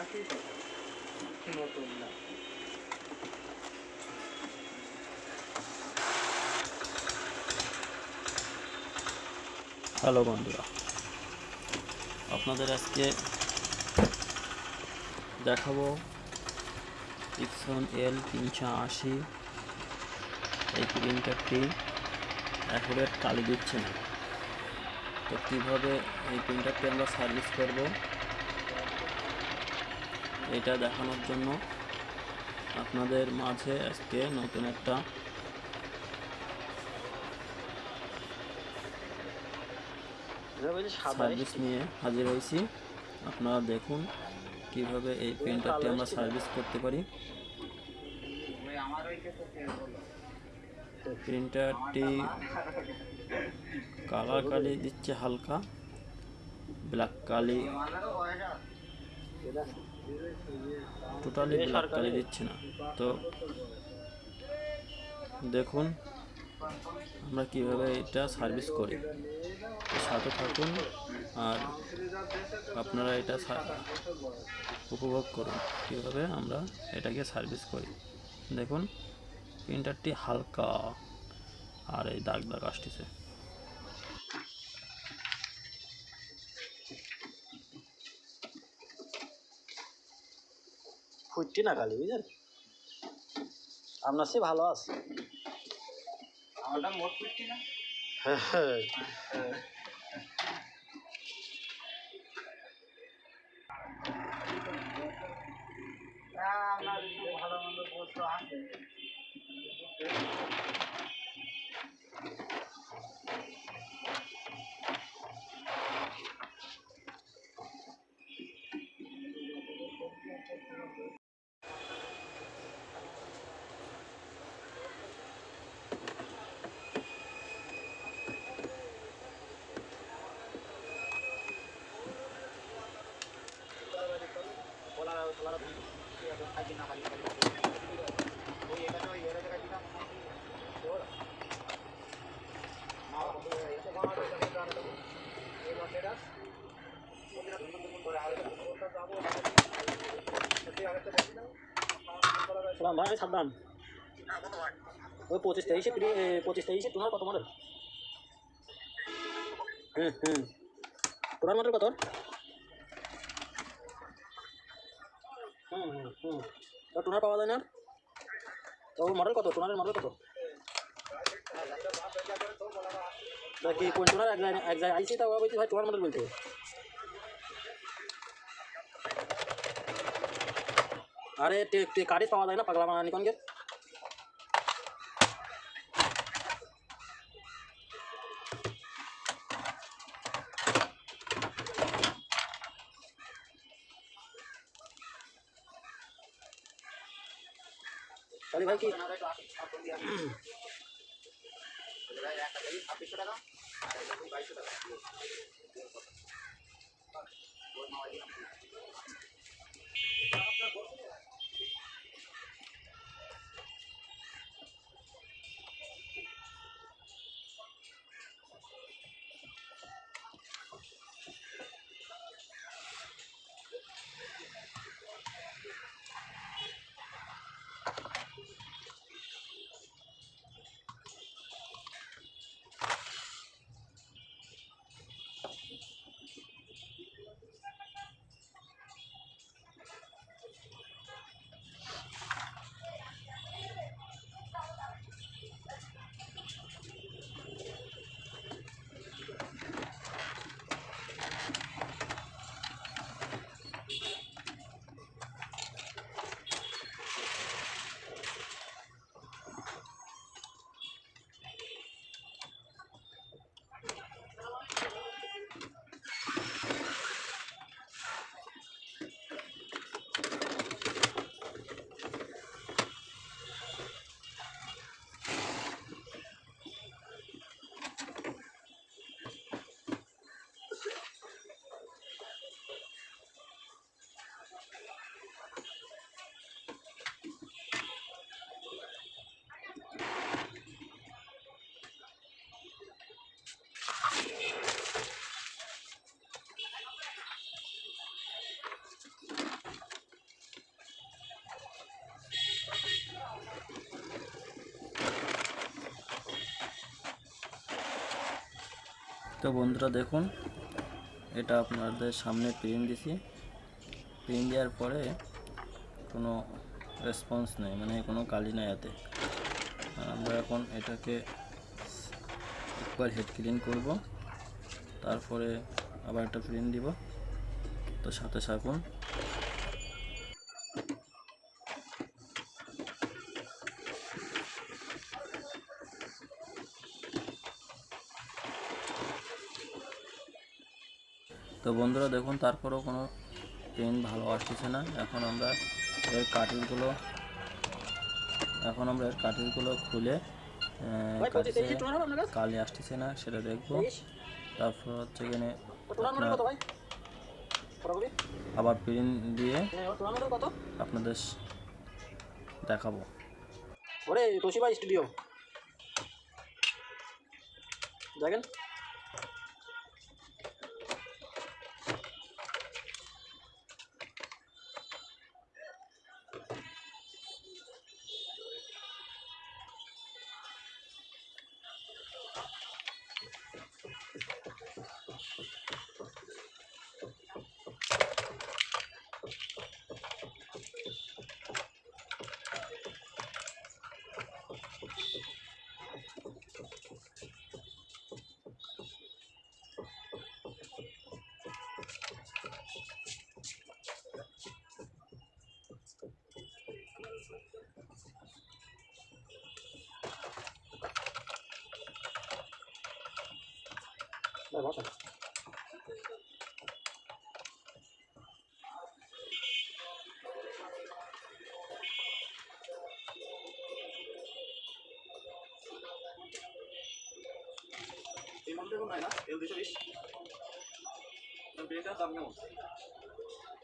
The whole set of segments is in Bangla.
একই কথা নতুন না। হ্যালো বন্ধুরা, আপনাদের আজকে দেখাবো ইপসন এল তিনশো আশি। এই প্রিন্টারটি অ্যাকুরেট কালি দিচ্ছে না? তো কীভাবে এই প্রিন্টারটি আমরা সার্ভিস করব? এটা দেখানোর জন্য আপনাদের মাঝে আজকে নতুন একটা সার্ভিস নিয়ে হাজির হয়েছি। আপনারা দেখুন কীভাবে এই প্রিন্টারটি আমরা সার্ভিস করতে পারি। প্রিন্টারটি কালার কালি দিচ্ছে হালকা ব্ল্যাক কালি। টোটালি ব্ল্যাক কালি দিচ্ছে না। তো দেখুন আমরা কীভাবে এটা সার্ভিস করি। সাথে থাকুন আর আপনারা এটা উপভোগ করুন। কীভাবে আমরা এটাকে সার্ভিস করি। দেখুন প্রিন্টারটি হালকা আর এই দাগ দাগ আসতেছে। ফুটটি না খালি বুঝলেন? আপনার সে ভালো আছে। আমারটা মোট ফিফটি না? হ্যাঁ আপনার ভালো মন্দ সালাম ভাই, সাবধান। ওই পঁচিশ তেইশে পঁচিশ তেইশে তোমার কত মডেল হুম হুম। তোমার মডেল কত? হুম হুম হুম। টোনার পাওয়া যায় না? তো মডেল কত? টোনারের মডেল কত? কি কোন টোনার? এক জায়গায় এক জায়গায় আইসি, তা বলছি, ভাই, টোনার মডেল বলতে। আরে কারিজ পাওয়া যায় না, পাগলা মানা चले भाई की টাকা তো বন্ধুরা দেখুন, এটা আপনাদের সামনে প্রিন্ট দিছি। প্রিন্ট দেওয়ার পরে কোনো রেসপন্স নেই মানে কোনো কালি নাই এতে আমরা এখন এটাকে একবার হেড ক্লিন করব, তারপরে আবার একটা প্রিন্ট দিব। তো সাথে থাকুন। তো বন্ধুরা দেখুন তারপরেও কোনো প্রিন্ট ভালো আসতেছে না। এখন আমরা এর কাটিংগুলো এখন আমরা এর কাটিংগুলো খুলে কালি আসতেছে না সেটা দেখব। তারপর হচ্ছে এখানে আবার প্রিন্ট দিয়ে হ্যাঁ আপনাদের দেখাবো। ওরে তোশিবা স্টুডিও। দেখেন। বসেন এই মডেলটা কোন না এল দুশো বিশ দাম কেমন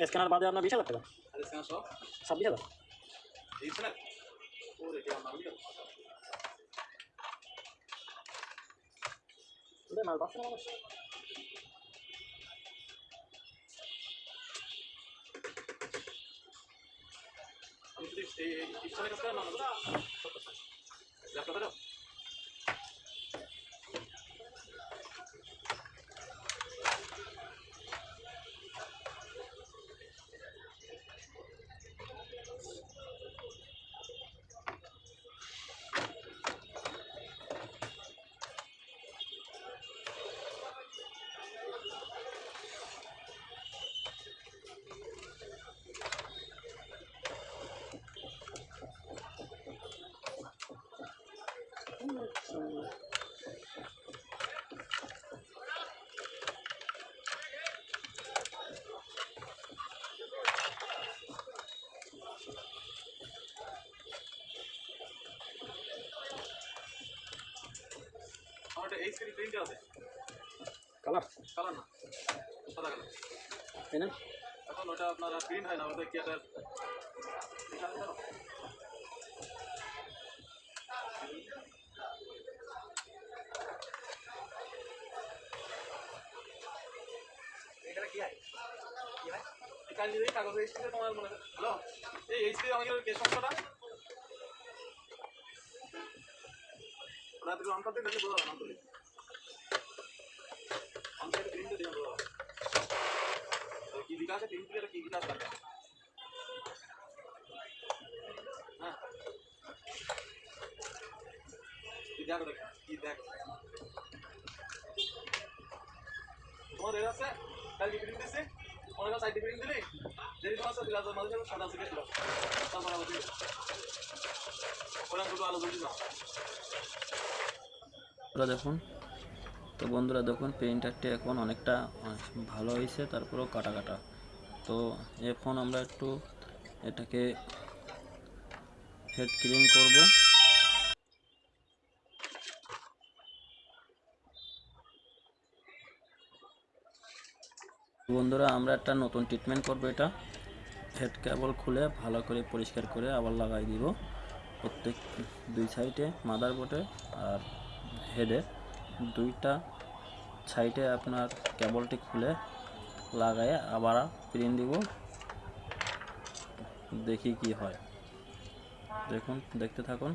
স্ক্যানার বাদে আপনার বিশ হাজার টাকা স্ক্যানার সহ ছাব্বিশ হাজার এই স্ক্যানার ওরে কেমন নাম লিখো দে মাল পাচ্ছে না মানুষ আমি যদি এই স্ক্যানার কাজ করেন না ল্যাপটপেরও কালার কালার না সাদা কালার তাই না। এখন ওটা আপনার প্রিন্ট হয় না ওটা কি একটা এখানে কি কি এই কাজ যদি কাগজ এইচপি তোমার মনে হ্যালো এই এইচপি আমাদের কে সমস্যাটা প্রিন্ট দিয়ে বোঝা তো কি বিকাশ আছে? প্রিন্ট করে কি বিকাশ লাগে হ্যাঁ। কি দেখো কি দেখ? তোমার এর আছে? কালকে প্রিন্ট দিছে। করো সাইড প্রিন্ট দিলি? যদি তোমার সাথে মাঝে সাদা শিখে ওরা দেখুন, তো বন্ধুরা দেখুন প্রিন্টারটি এখন অনেকটা ভালো হয়েছে, তারপরেও কাটা কাটা। তো এখন আমরা একটু এটাকে হেড ক্লিন করব। বন্ধুরা, আমরা একটা নতুন ট্রিটমেন্ট করব এটা। হেড কেবল খুলে ভালো করে পরিষ্কার করে আবার লাগাই দিব প্রত্যেক দুই সাইডে মাদারবোর্ডে আর হেডে দুইটা সাইডে আপনার কেবলটি খুলে লাগায় আবার প্রিন্ট দিব। দেখি কি হয়। দেখুন, দেখতে থাকুন।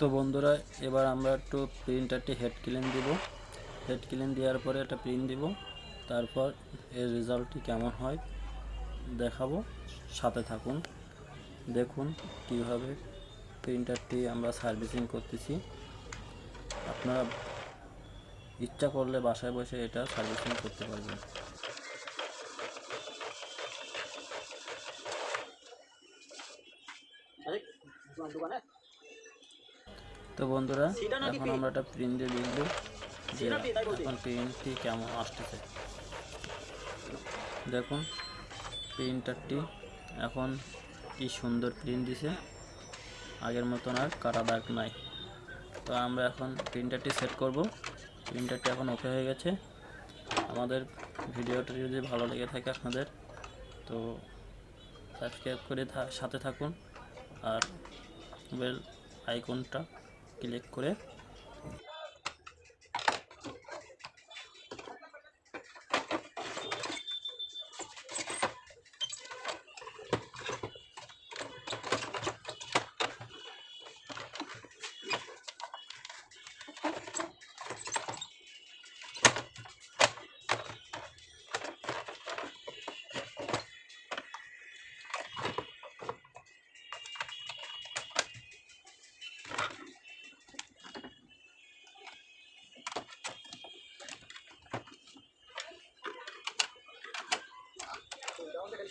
তো বন্ধুরা, এবার আমরা একটু প্রিন্টারটি হেড ক্লিন দিব। হেড ক্লিন দেওয়ার পরে একটা প্রিন্ট দিব। তারপর এর রেজাল্টটি কেমন হয় দেখাবো। সাথে থাকুন। দেখুন কীভাবে প্রিন্টারটি আমরা সার্ভিসিং করতেছি। আপনারা ইচ্ছা করলে বাসায় বসে এটা সার্ভিসিং করতে পারবেন। দোকানে? তো বন্ধুরা এখন আমরা একটা প্রিন্ট দিয়ে লিখব যে। এখন প্রিন্টটি কেমন আসতেছে। দেখুন প্রিন্টারটি এখন কি সুন্দর প্রিন্ট দিছে। আগের মতন আর কাটা দাগ নাই। তো আমরা এখন প্রিন্টারটি সেট করব। প্রিন্টারটি এখন ওকে হয়ে গেছে। আমাদের ভিডিওটা যদি ভালো লেগে থাকে আপনাদের তো সাবস্ক্রাইব করে সাথে থাকুন। আর বেল আইকনটা ক্লিক করে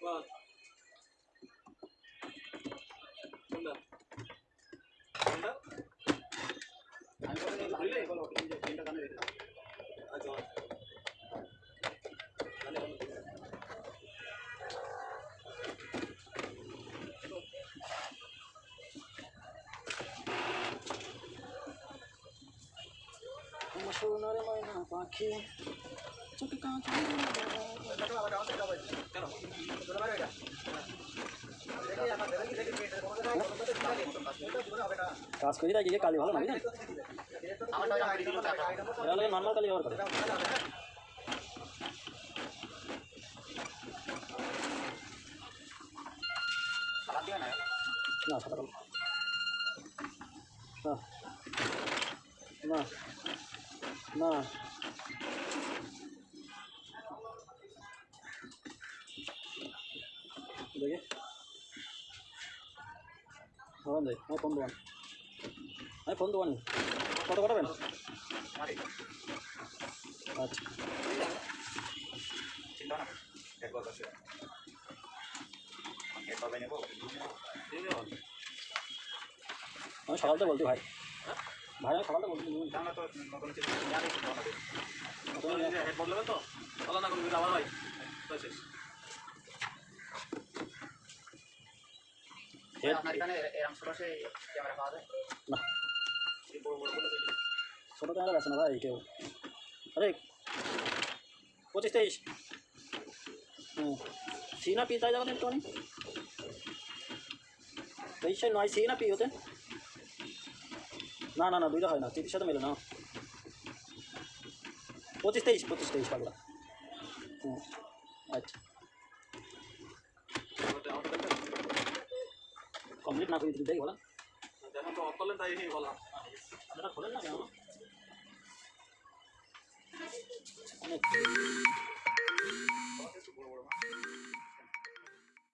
বল কোনটা কোনটা আমি বলে দিলাম বুঝলি? বলো প্রিন্টার প্রিন্টার কানে রেখে দাও। আচ্ছা তাহলে বলো। আমার সোনার ময়না পাখি চোখে কাঁচ কেন কাজ করি তাই গিয়ে কালি ভালো না বুঝলেন এরা নর্মাল কালি ব্যবহার করে না সাদা কালো না না। দেখি। হ্যাঁ দেখ আমি ফোন দেওয়ান আমি ফোন দেওয়ানি কত কটাবেন? আচ্ছা। আমি সকালতে বলছি ভাই। ভাই আমি সকালতে বলছি হেড বদলাবেন তো বলা না করবি আবার হয় তো শেষ হেড আপনার এখানে এরকম ক্যামেরা পাওয়া যায়? না। বড় বড় বলে দিবি। ছোটো ক্যামেরা বেছে না ভাই কেউ? আরে পঁচিশ তেইশ। হুম। সি না পি চাই যাবেন একটু আমি তেইশে নয় সি না পি হতে না না না দুইটা হয় না তিরিশ সাথে মেলে না। পঁচিশ তেইশ পঁচিশ তেইশ পাগলা। হুম আচ্ছা। কমপ্লিট না করে বলা। করলেন তাই কেন? অনেক।